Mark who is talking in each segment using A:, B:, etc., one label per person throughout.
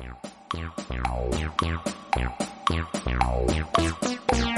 A: Meow, meow, meow, meow, meow, meow, meow, meow, meow.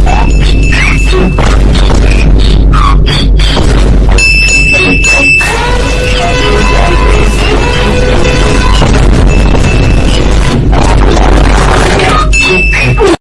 B: Thank you.